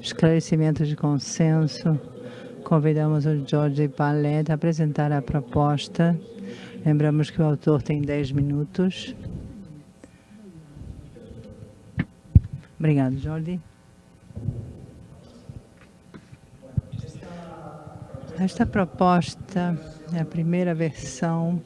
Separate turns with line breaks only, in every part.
esclarecimento de consenso. Convidamos o Jorge Palet a apresentar a proposta. Lembramos que o autor tem 10 minutos. Obrigado, Jordi. Esta proposta é a primeira versão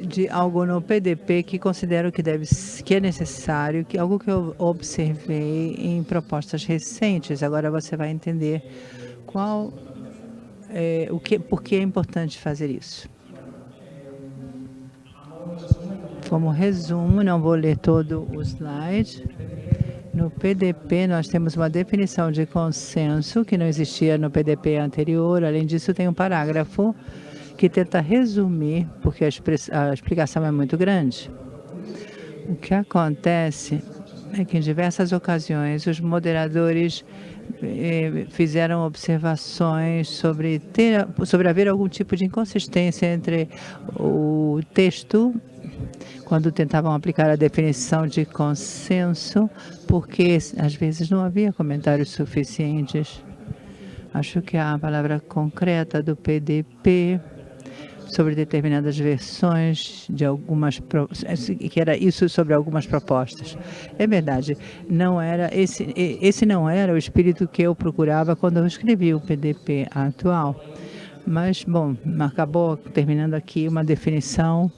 de algo no PDP que considero que, deve, que é necessário, que algo que eu observei em propostas recentes. Agora você vai entender qual é, o que, por que é importante fazer isso. Como resumo, não vou ler todo o slide. No PDP, nós temos uma definição de consenso que não existia no PDP anterior. Além disso, tem um parágrafo que tenta resumir, porque a, a explicação é muito grande. O que acontece é que, em diversas ocasiões, os moderadores eh, fizeram observações sobre, ter, sobre haver algum tipo de inconsistência entre o texto quando tentavam aplicar a definição de consenso, porque às vezes não havia comentários suficientes. Acho que a palavra concreta do PDP sobre determinadas versões de algumas que era isso sobre algumas propostas. É verdade, não era esse esse não era o espírito que eu procurava quando eu escrevi o PDP atual. Mas bom, acabou terminando aqui uma definição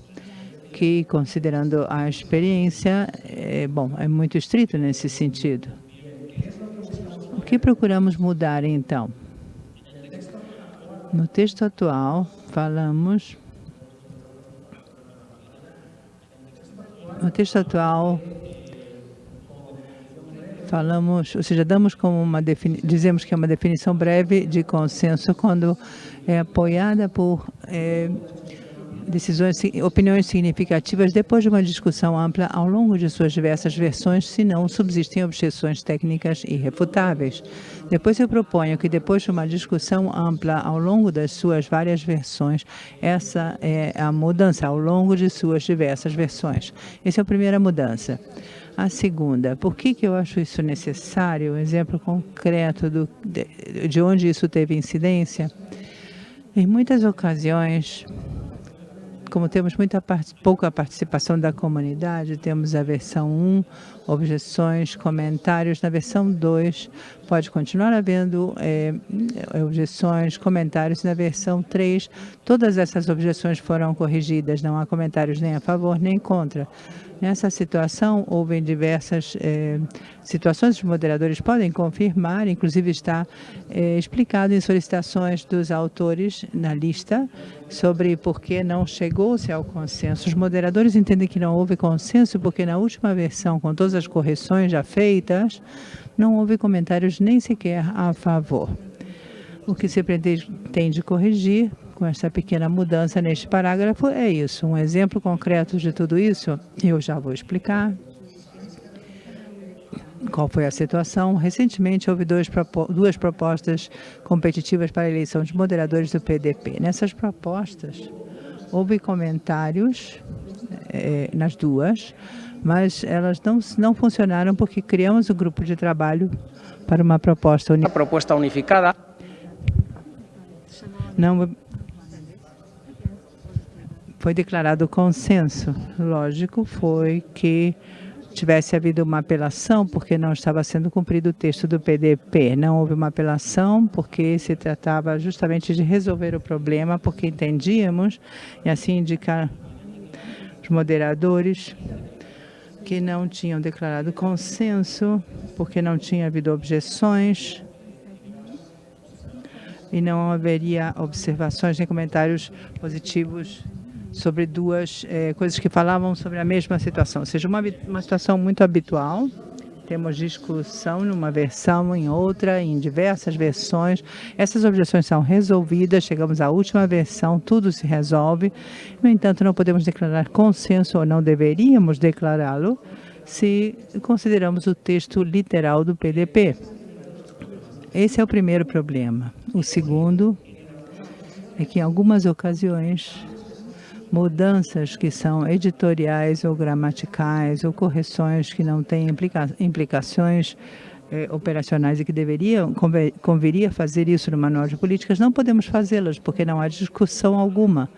que, considerando a experiência, é, bom, é muito estrito nesse sentido. O que procuramos mudar, então? No texto atual, falamos... No texto atual, falamos, ou seja, damos como uma dizemos que é uma definição breve de consenso quando é apoiada por é, decisões, opiniões significativas depois de uma discussão ampla ao longo de suas diversas versões, se não subsistem objeções técnicas irrefutáveis. Depois eu proponho que depois de uma discussão ampla ao longo das suas várias versões, essa é a mudança ao longo de suas diversas versões. Essa é a primeira mudança. A segunda, por que, que eu acho isso necessário? Um exemplo concreto do, de, de onde isso teve incidência. Em muitas ocasiões, como temos muita pouca participação da comunidade, temos a versão 1, objeções, comentários. Na versão 2, pode continuar havendo é, objeções, comentários. Na versão 3, todas essas objeções foram corrigidas, não há comentários nem a favor nem contra. Nessa situação, houve diversas eh, situações, os moderadores podem confirmar, inclusive está eh, explicado em solicitações dos autores na lista sobre por que não chegou-se ao consenso. Os moderadores entendem que não houve consenso porque na última versão, com todas as correções já feitas, não houve comentários nem sequer a favor. O que se pretende corrigir com essa pequena mudança neste parágrafo é isso. Um exemplo concreto de tudo isso, eu já vou explicar. Qual foi a situação? Recentemente, houve dois, duas propostas competitivas para a eleição de moderadores do PDP. Nessas propostas, houve comentários eh, nas duas, mas elas não, não funcionaram porque criamos um grupo de trabalho para uma proposta unificada.
proposta unificada.
Não, foi declarado consenso. Lógico foi que tivesse havido uma apelação porque não estava sendo cumprido o texto do PDP. Não houve uma apelação porque se tratava justamente de resolver o problema, porque entendíamos, e assim indicar os moderadores, que não tinham declarado consenso, porque não tinha havido objeções e não haveria observações nem comentários positivos sobre duas é, coisas que falavam sobre a mesma situação, ou seja, uma, uma situação muito habitual, temos discussão numa versão, em outra, em diversas versões. Essas objeções são resolvidas, chegamos à última versão, tudo se resolve. No entanto, não podemos declarar consenso, ou não deveríamos declará-lo, se consideramos o texto literal do PDP. Esse é o primeiro problema. O segundo é que, em algumas ocasiões, mudanças que são editoriais ou gramaticais ou correções que não têm implica implicações eh, operacionais e que deveriam, converia fazer isso no manual de políticas, não podemos fazê-las, porque não há discussão alguma.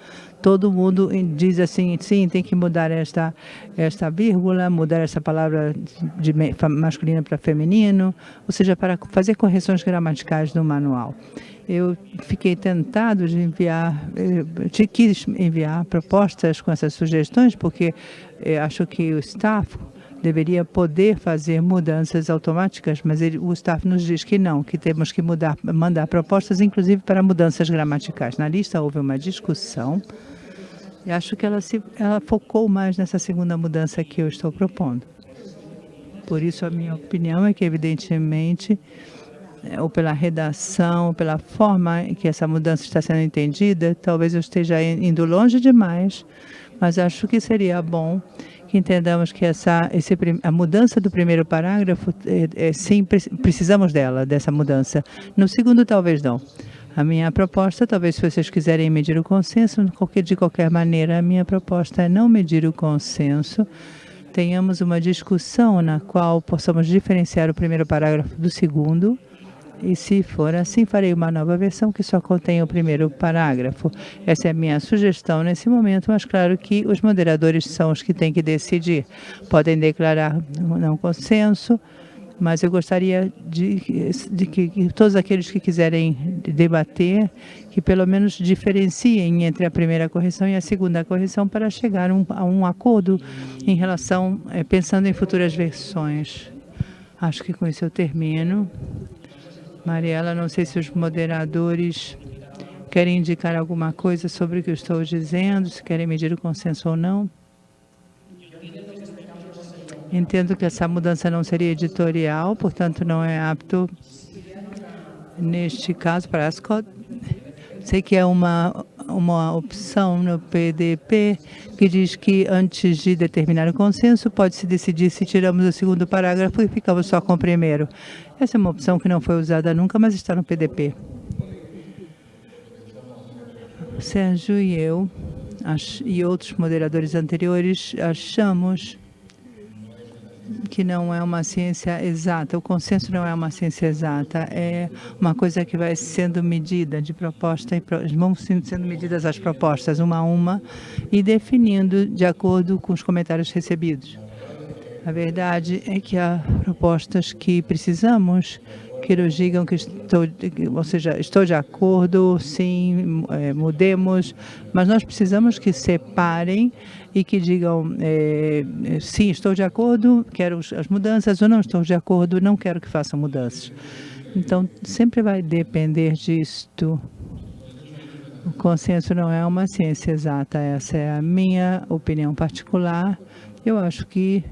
Todo mundo diz assim, sim, tem que mudar esta, esta vírgula, mudar essa palavra de masculino para feminino, ou seja, para fazer correções gramaticais no manual. Eu fiquei tentado de enviar, de eh, quis enviar propostas com essas sugestões, porque eh, acho que o staff deveria poder fazer mudanças automáticas, mas ele, o staff nos diz que não, que temos que mudar, mandar propostas, inclusive para mudanças gramaticais. Na lista houve uma discussão e acho que ela, se, ela focou mais nessa segunda mudança que eu estou propondo. Por isso, a minha opinião é que, evidentemente, ou pela redação, pela forma em que essa mudança está sendo entendida, talvez eu esteja indo longe demais, mas acho que seria bom que entendamos que essa, esse, a mudança do primeiro parágrafo, é, é, sim, precisamos dela, dessa mudança. No segundo, talvez não. A minha proposta, talvez se vocês quiserem medir o consenso, de qualquer maneira, a minha proposta é não medir o consenso, tenhamos uma discussão na qual possamos diferenciar o primeiro parágrafo do segundo, e se for assim, farei uma nova versão que só contém o primeiro parágrafo. Essa é a minha sugestão nesse momento, mas claro que os moderadores são os que têm que decidir. Podem declarar não consenso, mas eu gostaria de, de que, que, todos aqueles que quiserem debater, que pelo menos diferenciem entre a primeira correção e a segunda correção para chegar um, a um acordo em relação, é, pensando em futuras versões. Acho que com isso eu termino. Mariela, não sei se os moderadores querem indicar alguma coisa sobre o que eu estou dizendo, se querem medir o consenso ou não. Entendo que essa mudança não seria editorial, portanto não é apto neste caso para as Sei que é uma, uma opção no PDP que diz que antes de determinar o consenso, pode-se decidir se tiramos o segundo parágrafo e ficamos só com o primeiro. Essa é uma opção que não foi usada nunca, mas está no PDP. Sérgio e eu e outros moderadores anteriores achamos que não é uma ciência exata, o consenso não é uma ciência exata, é uma coisa que vai sendo medida de proposta, e vão sendo medidas as propostas uma a uma e definindo de acordo com os comentários recebidos. A verdade é que há propostas que precisamos que nos digam que estou, ou seja, estou de acordo, sim, é, mudemos, mas nós precisamos que separem e que digam, é, sim, estou de acordo, quero as mudanças, ou não estou de acordo, não quero que façam mudanças. Então, sempre vai depender disto. O consenso não é uma ciência exata, essa é a minha opinião particular. Eu acho que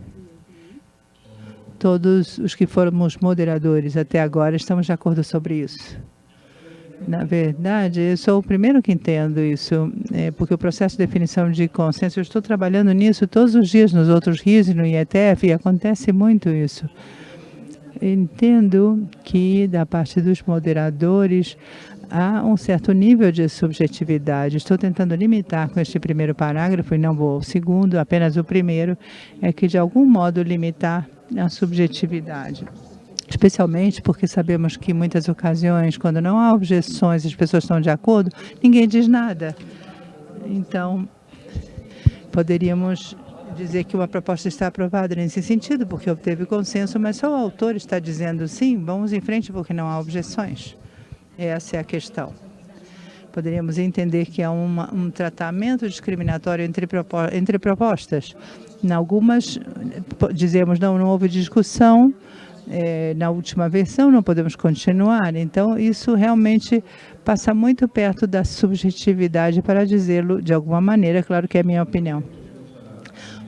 todos os que fomos moderadores até agora estamos de acordo sobre isso. Na verdade, eu sou o primeiro que entendo isso, é, porque o processo de definição de consenso, eu estou trabalhando nisso todos os dias nos outros rios e no IETF, e acontece muito isso. Entendo que, da parte dos moderadores, há um certo nível de subjetividade. Estou tentando limitar com este primeiro parágrafo, e não vou ao segundo, apenas o primeiro, é que, de algum modo, limitar a subjetividade. Especialmente porque sabemos que muitas ocasiões, quando não há objeções, as pessoas estão de acordo, ninguém diz nada. Então, poderíamos dizer que uma proposta está aprovada nesse sentido, porque obteve consenso, mas só o autor está dizendo sim, vamos em frente porque não há objeções. Essa é a questão. Poderíamos entender que há uma, um tratamento discriminatório entre, entre propostas. Em algumas, dizemos, não, não houve discussão, é, na última versão, não podemos continuar. Então, isso realmente passa muito perto da subjetividade, para dizê-lo de alguma maneira, claro que é minha opinião.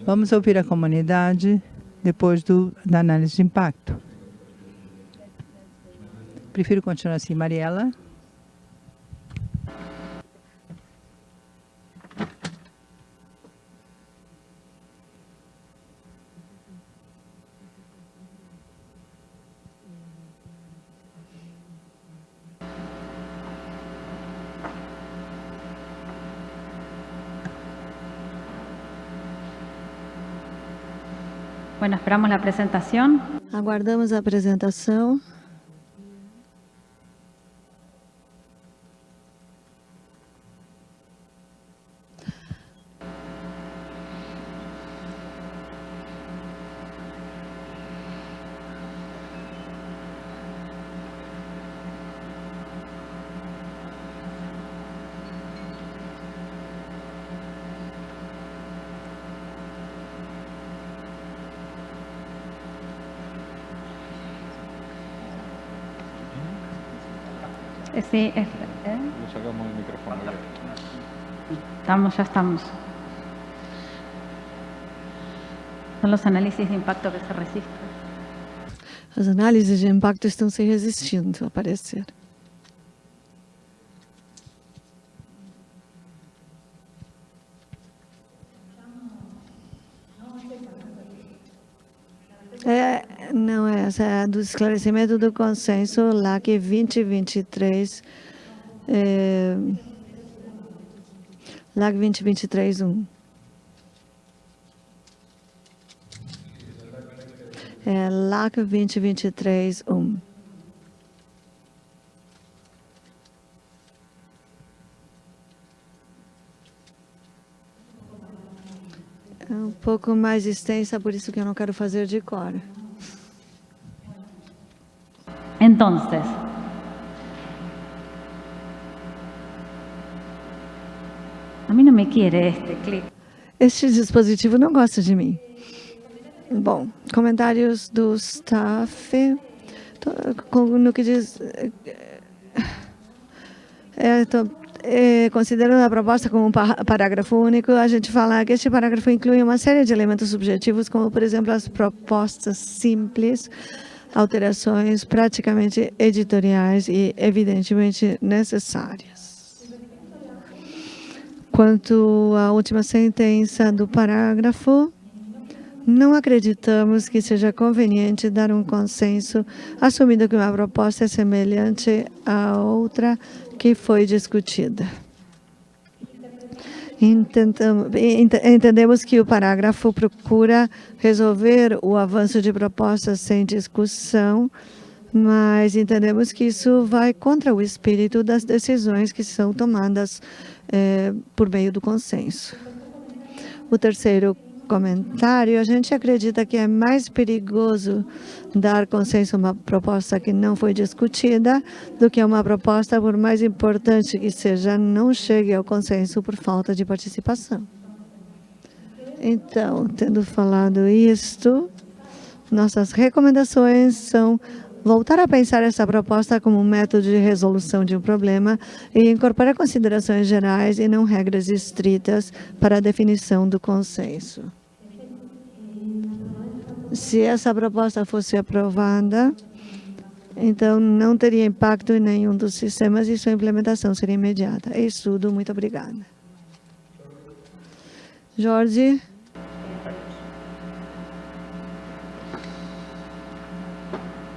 Vamos ouvir a comunidade depois do, da análise de impacto. Prefiro continuar assim. Mariela?
Bueno, esperamos la presentación.
Aguardamos a apresentação.
Sí, es- ¿eh?
Le sacamos el micrófono.
estamos, ya estamos. Son los análisis de impacto que se resisten.
As análises de impacto estão se resistindo a aparecer. Do esclarecimento do consenso LAC 2023, é, LAC 2023 1. É LAC 2023 1. É um pouco mais extensa, por isso que eu não quero fazer de cor.
Entonces, a mí no me quiere este clip.
Este dispositivo não gosta de mim. Bom, comentários do staff no que diz. É, tô- é, considerando a proposta como um pa- parágrafo único, a gente fala que este parágrafo inclui uma série de elementos subjetivos, como, por exemplo, as propostas simples, alterações praticamente editoriais e, evidentemente, necessárias. Quanto à última sentença do parágrafo, não acreditamos que seja conveniente dar um consenso, assumindo que uma proposta é semelhante à outra que foi discutida. Entendemos que o parágrafo procura resolver o avanço de propostas sem discussão, mas entendemos que isso vai contra o espírito das decisões que são tomadas eh, por meio do consenso. O terceiro comentário, a gente acredita que é mais perigoso dar consenso a uma proposta que não foi discutida do que uma proposta, por mais importante que seja, não chegue ao consenso por falta de participação. Então, tendo falado isto, nossas recomendações são voltar a pensar essa proposta como um método de resolução de um problema e incorporar considerações gerais e não regras estritas para a definição do consenso. Se essa proposta fosse aprovada, então não teria impacto em nenhum dos sistemas e sua implementação seria imediata. É isso tudo. Muito obrigada. Jorge?
He aclarado con Mariela para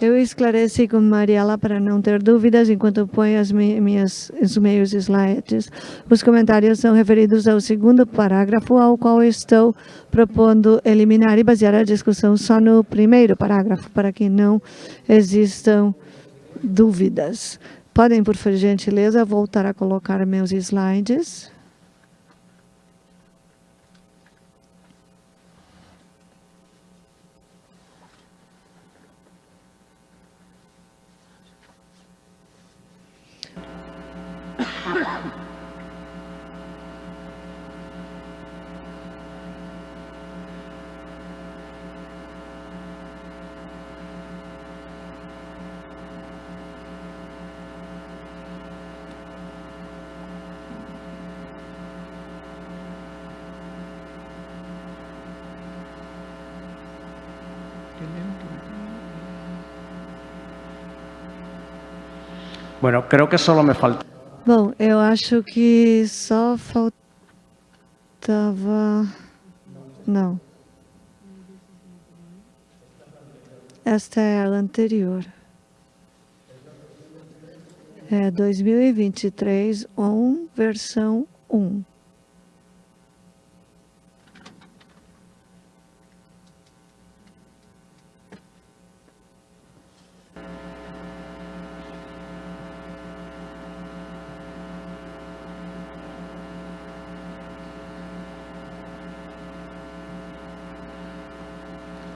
Eu esclareci com Mariela para não ter dúvidas enquanto põe as mi- minhas, os meus slides. Os comentários são referidos ao segundo parágrafo, ao qual estou propondo eliminar e basear a discussão só no primeiro parágrafo, para que não existam dúvidas. Podem, por gentileza, voltar a colocar meus slides.
Bueno, creo que solo me falta.
Bom, eu acho que só faltava... Não. Esta é a anterior. É 2023, 1, versão 1.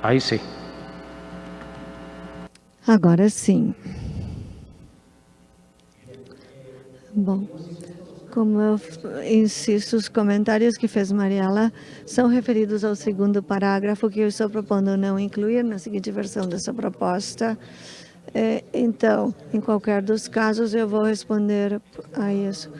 Ahí sí.
Agora sim. Bom, como eu insisto, os comentários que fez Mariela são referidos ao segundo parágrafo que eu estou propondo não incluir na seguinte versão dessa proposta. É, então, em qualquer dos casos, eu vou responder a isso.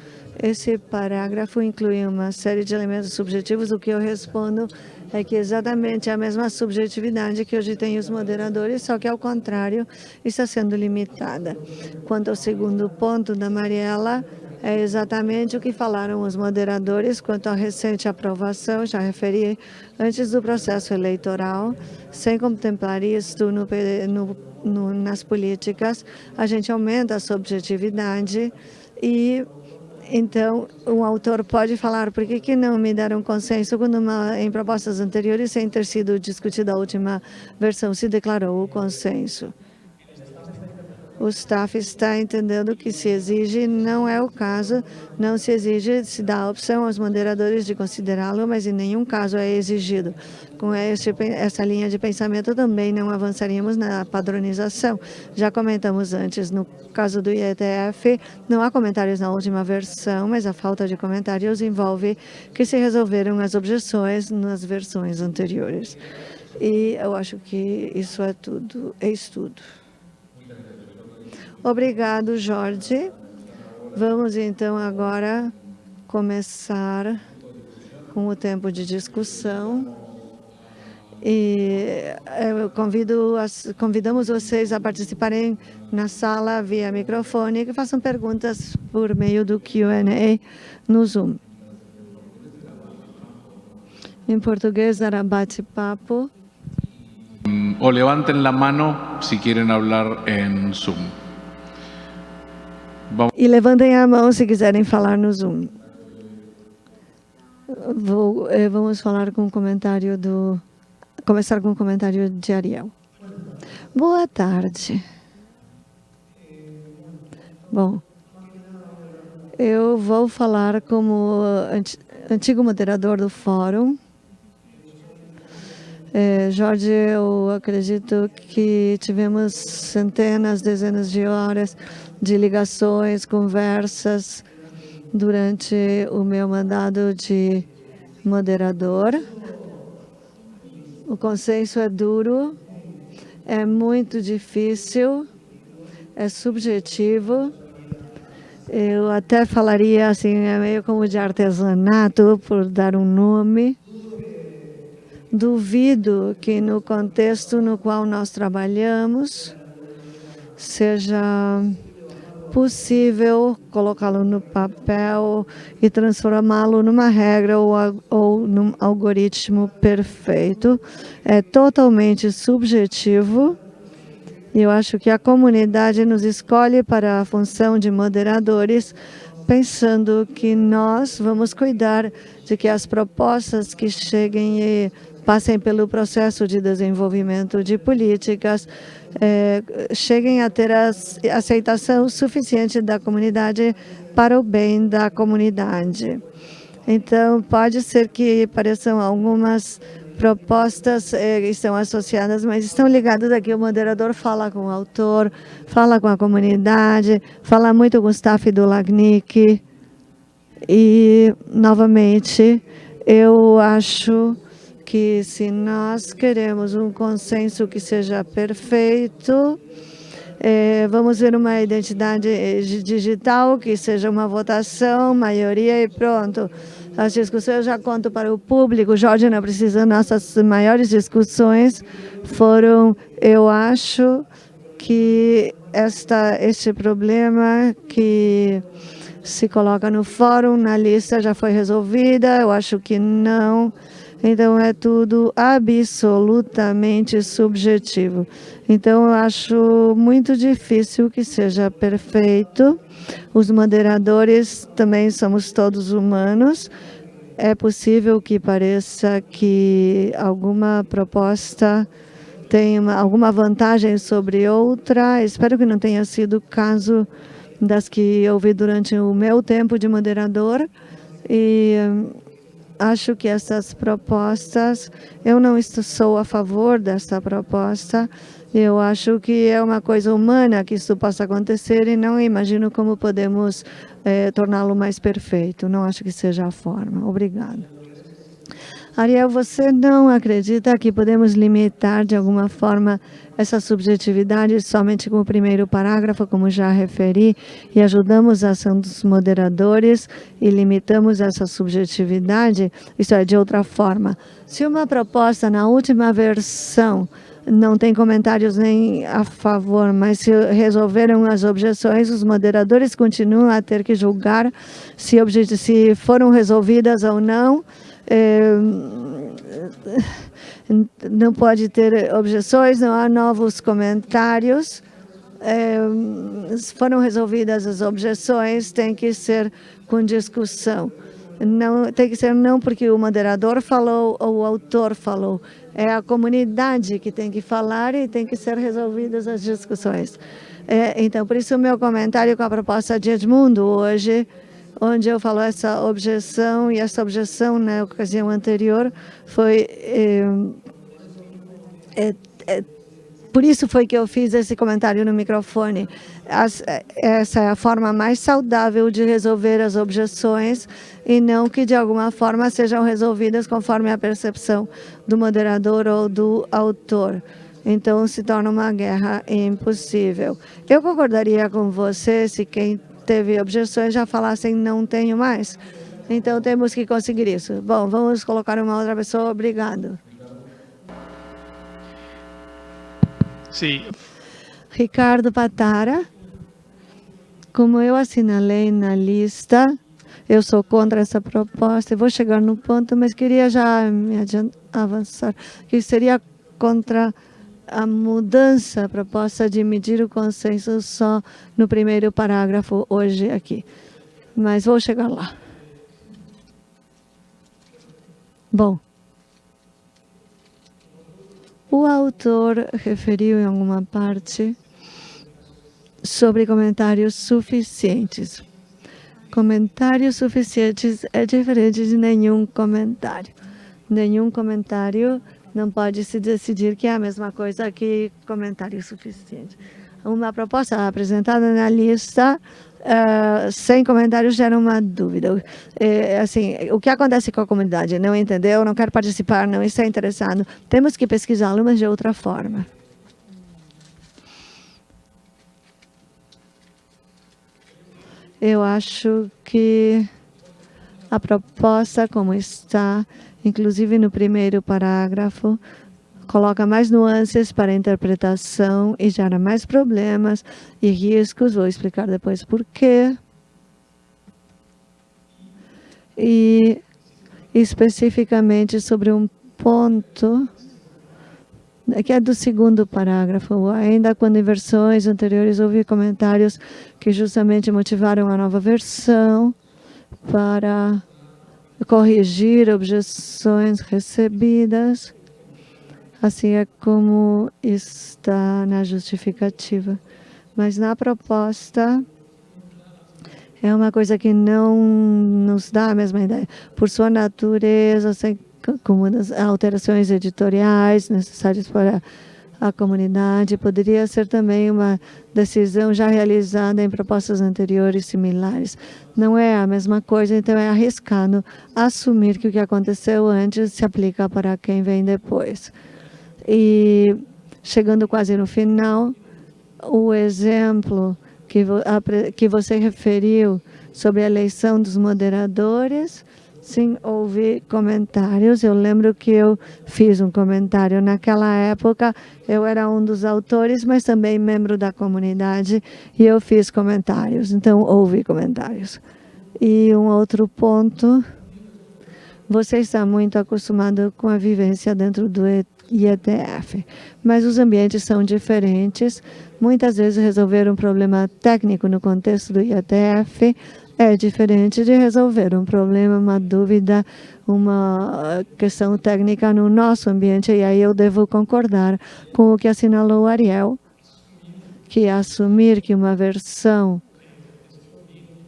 Esse parágrafo inclui uma série de elementos subjetivos. O que eu respondo é que exatamente a mesma subjetividade que hoje tem os moderadores, só que ao contrário, está sendo limitada. Quanto ao segundo ponto da Mariela, é exatamente o que falaram os moderadores quanto à recente aprovação, já referi antes do processo eleitoral, sem contemplar isto no, no, no, nas políticas, a gente aumenta a subjetividade e então, o autor pode falar por que, que não me deram consenso quando uma, em propostas anteriores, sem ter sido discutida a última versão, se declarou o consenso o staff está entendendo que se exige, não é o caso, não se exige, se dá a opção aos moderadores de considerá-lo, mas em nenhum caso é exigido. Com essa linha de pensamento também não avançaríamos na padronização. Já comentamos antes, no caso do IETF, não há comentários na última versão, mas a falta de comentários envolve que se resolveram as objeções nas versões anteriores. E eu acho que isso é tudo, é estudo. Obrigado, Jorge. Vamos então agora começar com o tempo de discussão. E eh, eu convido, convidamos vocês a participarem na sala via microfone e que façam perguntas por meio do Q&A no Zoom. Em português, dará bate-papo.
O levantem a mão se querem falar em Zoom.
Bom. E levantem a mão se quiserem falar no Zoom. Vou, eh, vamos falar com o comentário do... Começar com o comentário de Ariel. Boa tarde. Bom, eu vou falar como antigo moderador do fórum. É, Jorge, eu acredito que tivemos centenas, dezenas de horas de ligações, conversas durante o meu mandado de moderador. O consenso é duro, é muito difícil, é subjetivo. Eu até falaria assim, é meio como de artesanato, por dar um nome. Duvido que no contexto no qual nós trabalhamos seja possível colocá-lo no papel e transformá-lo numa regra ou, ou num algoritmo perfeito. É totalmente subjetivo. E eu acho que a comunidade nos escolhe para a função de moderadores, pensando que nós vamos cuidar de que as propostas que cheguem e passem pelo processo de desenvolvimento de políticas, é, cheguem a ter a aceitação suficiente da comunidade para o bem da comunidade. Então, pode ser que pareçam algumas propostas eh, estão associadas, mas estão ligadas aqui. O moderador fala com o autor, fala com a comunidade, fala muito com o staff do LACNIC. E, novamente, eu acho que se nós queremos um consenso que seja perfeito, é, vamos ver uma identidade eh, digital que seja uma votação, maioria e pronto. As discussões eu já conto para o público, Jorge não precisa, nossas maiores discussões foram, eu acho, que esta, este problema que se coloca no fórum, na lista, já foi resolvida, eu acho que não. Então, é tudo absolutamente subjetivo. Então, eu acho muito difícil que seja perfeito. Os moderadores também somos todos humanos. É possível que pareça que alguma proposta tem uma, alguma vantagem sobre outra. Espero que não tenha sido o caso das que ouvi durante o meu tempo de moderador. E acho que essas propostas, eu não sou a favor dessa proposta, eu acho que é uma coisa humana que isso possa acontecer e não imagino como podemos é, torná-lo mais perfeito. Não acho que seja a forma. Obrigado. Ariel, você não acredita que podemos limitar de alguma forma essa subjetividade somente com o primeiro parágrafo, como já referi, e ajudamos a ação dos moderadores e limitamos essa subjetividade? Isso é, de outra forma. Se uma proposta na última versão não tem comentários nem a favor, mas se resolveram as objeções, os moderadores continuam a ter que julgar se, se foram resolvidas ou não. Não pode ter objeções, não há novos comentários. É, foram resolvidas as objeções, tem que ser com discussão. Não, tem que ser não porque o moderador falou ou o autor falou. É a comunidade que tem que falar e tem que ser resolvidas as discussões. É, então, por isso o meu comentário com a proposta de Edmundo hoje, onde eu falo essa objeção, e essa objeção na ocasião anterior foi... É, é, é por isso foi que eu fiz esse comentário no microfone. As, essa é a forma mais saudável de resolver as objeções e não que de alguma forma sejam resolvidas conforme a percepção do moderador ou do autor. Então se torna uma guerra impossível. Eu concordaria com você se quem teve objeções já falassem não tenho mais. Então temos que conseguir isso. Bom, vamos colocar uma outra pessoa. Obrigado.
Sim.
Ricardo Patara, como eu assinalei na lista, eu sou contra essa proposta, eu vou chegar no ponto, mas queria já me avançar, que seria contra a mudança, a proposta de medir o consenso só no primeiro parágrafo hoje aqui. Mas vou chegar lá. Bom, o autor referiu em alguma parte sobre comentários suficientes. Comentários suficientes é diferente de nenhum comentário. Nenhum comentário não pode se decidir que é a mesma coisa que comentário suficiente. Uma proposta apresentada na lista uh, sem comentários gera uma dúvida. É, assim, o que acontece com a comunidade? Não entendeu, não quer participar, não está interessado. Temos que pesquisá-lo, mas de outra forma. Eu acho que a proposta como está, inclusive no primeiro parágrafo, coloca mais nuances para interpretação e gera mais problemas e riscos. Vou explicar depois por quê. E especificamente sobre um ponto que é do segundo parágrafo. Ainda quando em versões anteriores houve comentários que justamente motivaram a nova versão para corrigir objeções recebidas Assim é como está na justificativa. Mas na proposta, é uma coisa que não nos dá a mesma ideia. Por sua natureza, sem como alterações editoriais necessárias para a comunidade, poderia ser também uma decisão já realizada em propostas anteriores similares. Não é a mesma coisa, então é arriscado assumir que o que aconteceu antes se aplica para quem vem depois. E chegando quase no final, o exemplo que, que você referiu sobre a eleição dos moderadores, sim, houve comentários. Eu lembro que eu fiz um comentário naquela época, eu era um dos autores, mas também membro da comunidade, e eu fiz comentários, então houve comentários. E um outro ponto, você está muito acostumado com a vivência dentro do IETF. Mas os ambientes são diferentes. Muitas vezes resolver um problema técnico no contexto do IETF é diferente de resolver um problema, uma dúvida, uma questão técnica no nosso ambiente. E aí eu devo concordar com o que assinalou Ariel, que assumir que uma versão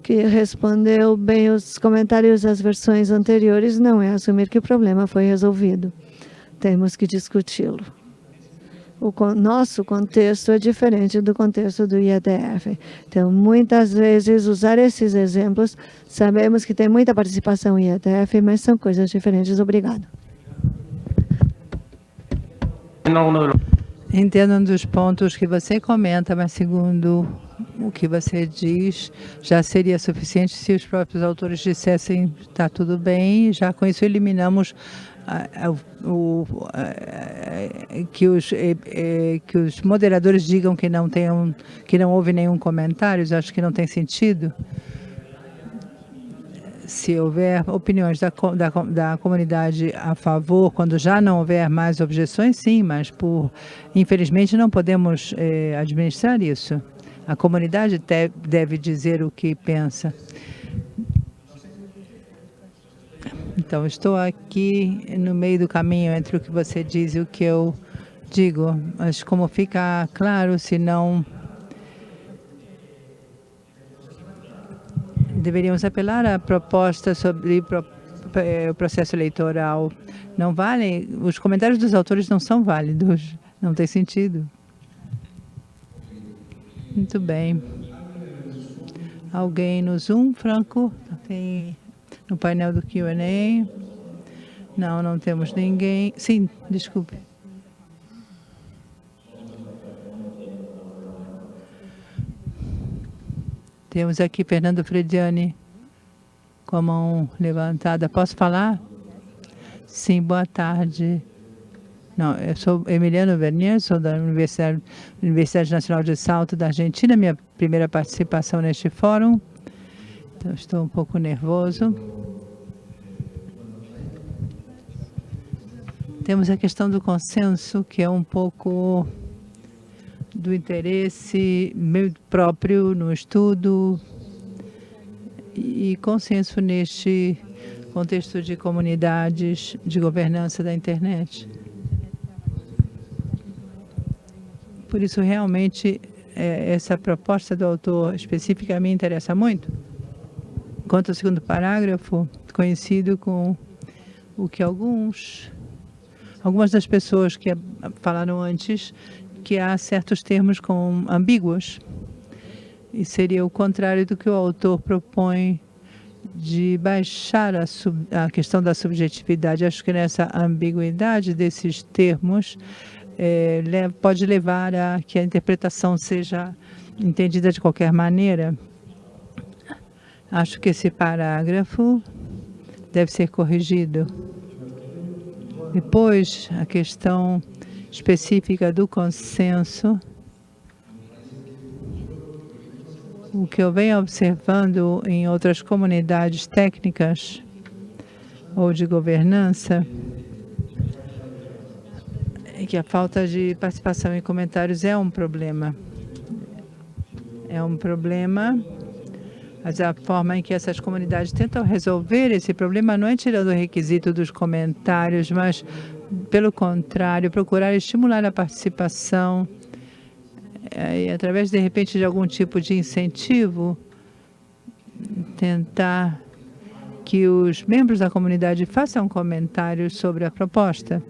que respondeu bem os comentários das versões anteriores não é assumir que o problema foi resolvido. Temos que discuti-lo. O nosso contexto é diferente do contexto do IEDF. Então, muitas vezes, usar esses exemplos, sabemos que tem muita participação em IEDF, mas são coisas diferentes. Obrigado.
Entendo um dos pontos que você comenta, mas segundo o que você diz, já seria suficiente se os próprios autores dissessem está tudo bem, já com isso eliminamos que, os, que os moderadores digam que não, tenham, que não houve nenhum comentário, acho que não tem sentido. Se houver opiniões da, da, da comunidade a favor, quando já não houver mais objeções, sim, mas por infelizmente não podemos eh, administrar isso. A comunidade deve dizer o que pensa. Então, estou aqui no meio do caminho entre o que você diz e o que eu digo, mas como fica claro, se não deveríamos apelar à proposta sobre o processo eleitoral. Não vale, os comentários dos autores não são válidos, não tem sentido. Muito bem. Alguém no Zoom, Franco? Tem no painel do Q&A. Não, não temos ninguém. Sim, desculpe. Temos aqui Fernando Frediani com a mão levantada. Posso falar? Sim, boa tarde. Não, eu sou Emiliano Vernier, sou da Universidade, Universidade Nacional de Salto da Argentina, minha primeira participação neste fórum. Então, estou um pouco nervoso. Temos a questão do consenso, que é um pouco do interesse meu próprio no estudo e consenso neste contexto de comunidades de governança da internet. Por isso, realmente, é, essa proposta do autor específica me interessa muito. Quanto ao segundo parágrafo, conhecido com o que alguns, algumas das pessoas que falaram antes, que há certos termos com ambíguos. E seria o contrário do que o autor propõe de baixar a, sub, a questão da subjetividade. Acho que nessa ambiguidade desses termos é, pode levar a que a interpretação seja entendida de qualquer maneira. Acho que esse parágrafo deve ser corrigido. Depois, a questão específica do consenso. O que eu venho observando em outras comunidades técnicas ou de governança é que a falta de participação em comentários é um problema. É um problema mas a forma em que essas comunidades tentam resolver esse problema não é tirando o requisito dos comentários, mas, pelo contrário, procurar estimular a participação é, e, através, de repente, de algum tipo de incentivo, tentar que os membros da comunidade façam comentários sobre a proposta.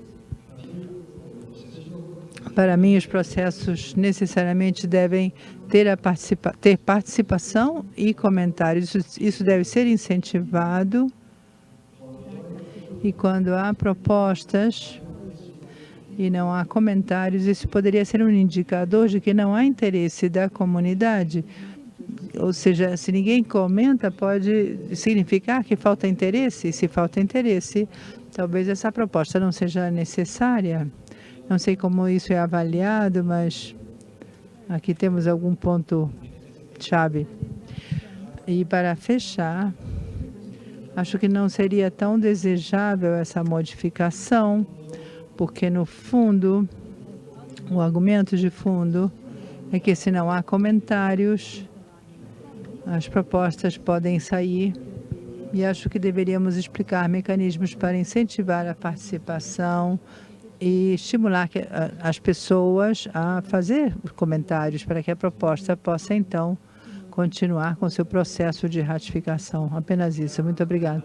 Para mim, os processos necessariamente devem ter, participa ter participação e comentários. Isso, isso deve ser incentivado. E quando há propostas e não há comentários, isso poderia ser um indicador de que não há interesse da comunidade. Ou seja, se ninguém comenta, pode significar que falta interesse. E se falta interesse, talvez essa proposta não seja necessária. Não sei como isso é avaliado, mas aqui temos algum ponto-chave. E para fechar, acho que não seria tão desejável essa modificação, porque no fundo, o argumento de fundo é que se não há comentários, as propostas podem sair e acho que deveríamos explicar mecanismos para incentivar a participação, e estimular que, as pessoas a fazer comentários para que a proposta possa, então, continuar com seu processo de ratificação. Apenas isso. Muito obrigado.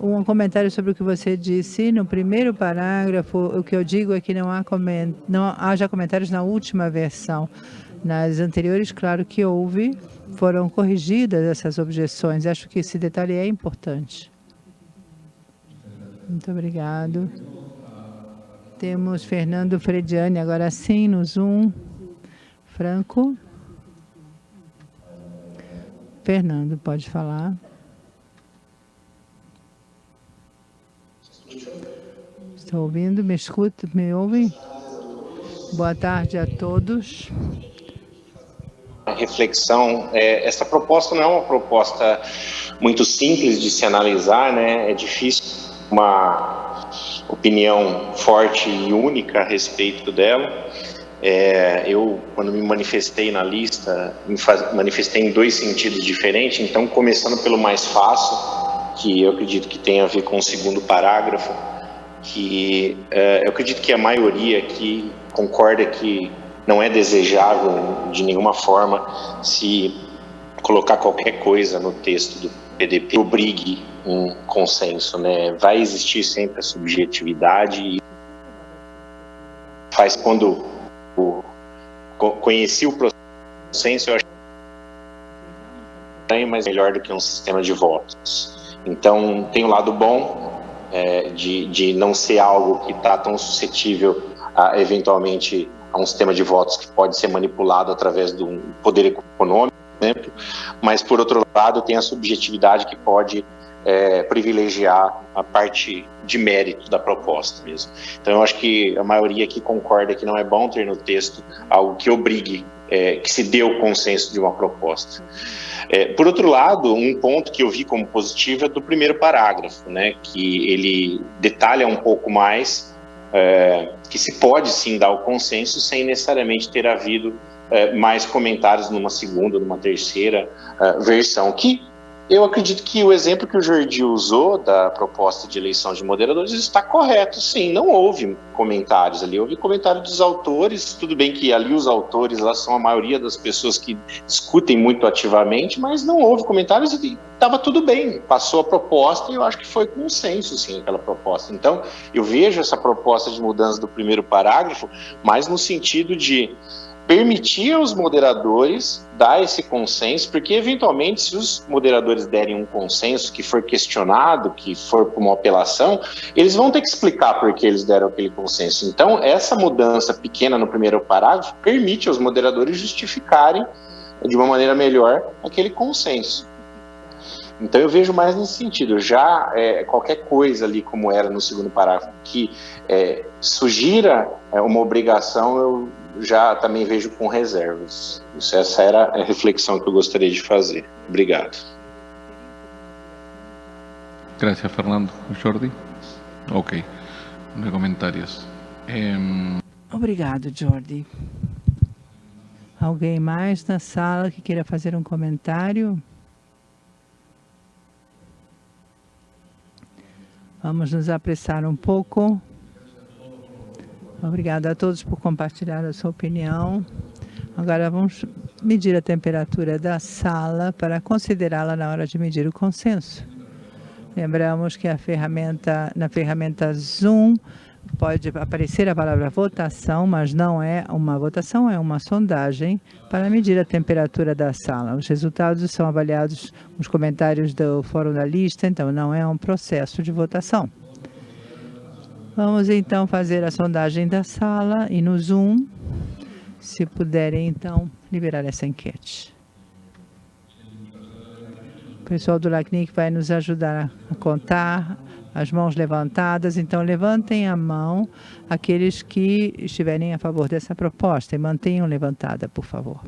Um comentário sobre o que você disse. No primeiro parágrafo, o que eu digo é que não, há coment... não haja comentários na última versão. Nas anteriores, claro que houve, foram corrigidas essas objeções. Acho que esse detalhe é importante. Muito obrigado. Temos Fernando Frediani, agora sim, no Zoom. Franco. Fernando, pode falar. Estou ouvindo, me escuta, me ouve? Boa tarde a todos.
Reflexão, é, essa proposta não é uma proposta muito simples de se analisar, né? É difícil uma opinião forte e única a respeito dela. É, eu, quando me manifestei na lista, me manifestei em dois sentidos diferentes. Então, começando pelo mais fácil, que eu acredito que tem a ver com o segundo parágrafo, que é, eu acredito que a maioria aqui concorda que não é desejável de nenhuma forma se colocar qualquer coisa no texto do PDP obrigue um consenso, né? Vai existir sempre a subjetividade e faz quando o, conheci o processo, eu achei mas melhor do que um sistema de votos. Então, tem o um lado bom é, de, de não ser algo que está tão suscetível a, eventualmente, a um sistema de votos que pode ser manipulado através do poder econômico, exemplo, mas, por outro lado, tem a subjetividade que pode é, privilegiar a parte de mérito da proposta mesmo. Então, eu acho que a maioria aqui concorda que não é bom ter no texto algo que obrigue, é, que se dê o consenso de uma proposta. É, por outro lado, um ponto que eu vi como positivo é do primeiro parágrafo, né, que ele detalha um pouco mais é, que se pode sim dar o consenso sem necessariamente ter havido é, mais comentários numa segunda, numa terceira é, versão, que eu acredito que o exemplo que o Jordi usou da proposta de eleição de moderadores está correto, sim. Não houve comentários ali, houve comentário dos autores. Tudo bem que ali os autores lá são a maioria das pessoas que discutem muito ativamente, mas não houve comentários e estava tudo bem. Passou a proposta e eu acho que foi consenso, sim, aquela proposta. Então, eu vejo essa proposta de mudança do primeiro parágrafo mais no sentido de permitir aos moderadores dar esse consenso, porque eventualmente se os moderadores derem um consenso que for questionado, que for por uma apelação, eles vão ter que explicar por que eles deram aquele consenso. Então, essa mudança pequena no primeiro parágrafo permite aos moderadores justificarem de uma maneira melhor aquele consenso. Então eu vejo mais nesse sentido. Já é, qualquer coisa ali, como era no segundo parágrafo, que é, sugira é, uma obrigação, eu já também vejo com reservas. Isso, essa era a reflexão que eu gostaria de fazer. Obrigado.
Gracias, Fernando. Jordi? Ok. No comentários.
Obrigado, Jordi. Alguém mais na sala que queira fazer um comentário? Vamos nos apressar um pouco. Obrigada a todos por compartilhar a sua opinião. Agora vamos medir a temperatura da sala para considerá-la na hora de medir o consenso. Lembramos que ferramenta, na ferramenta Zoom pode aparecer a palavra votação, mas não é uma votação, é uma sondagem para medir a temperatura da sala. Os resultados são avaliados nos comentários do fórum da lista, então não é um processo de votação. Vamos então fazer a sondagem da sala e no Zoom, se puderem então liberar essa enquete. O pessoal do LACNIC vai nos ajudar a contar as mãos levantadas, então levantem a mão aqueles que estiverem a favor dessa proposta e mantenham levantada, por favor.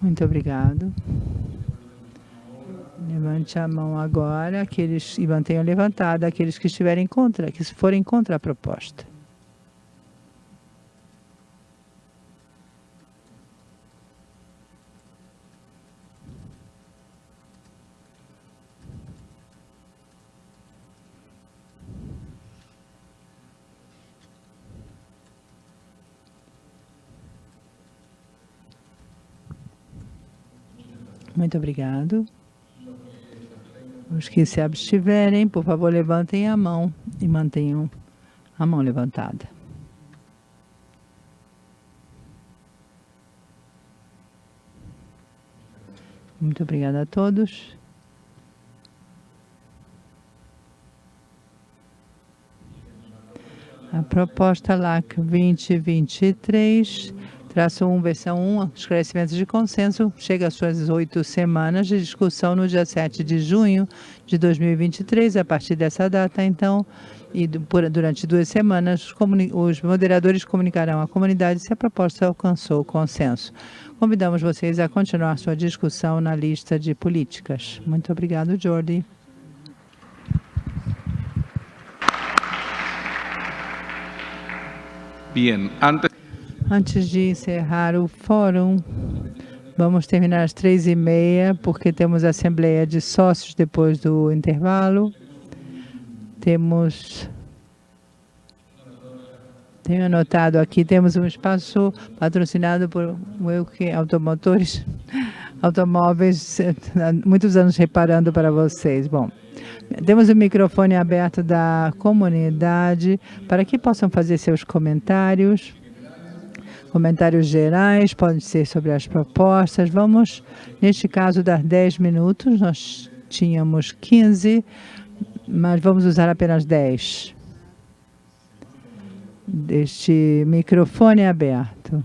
Muito obrigado. Levante a mão agora, aqueles e mantenham levantada aqueles que estiverem contra, que forem contra a proposta. Muito obrigado. Os que se abstiverem, por favor, levantem a mão e mantenham a mão levantada. Muito obrigada a todos. A proposta LAC 2023 Traço 1, versão 1, esclarecimentos de consenso, chega às suas oito semanas de discussão no dia 7 de junho de 2023. A partir dessa data, então, e durante duas semanas, os moderadores comunicarão à comunidade se a proposta alcançou consenso. Convidamos vocês a continuar sua discussão na lista de políticas. Muito obrigado, Jordi.
Bien, antes
Antes de encerrar o fórum, vamos terminar às três e meia, porque temos a Assembleia de Sócios depois do intervalo. Temos... Tenho anotado aqui, temos um espaço patrocinado por Wilke Automotores, automóveis, muitos anos reparando para vocês. Bom, temos o microfone aberto da comunidade para que possam fazer seus comentários. Comentários gerais, podem ser sobre as propostas. Vamos, neste caso, dar 10 minutos. Nós tínhamos 15, mas vamos usar apenas 10. Deste microfone aberto.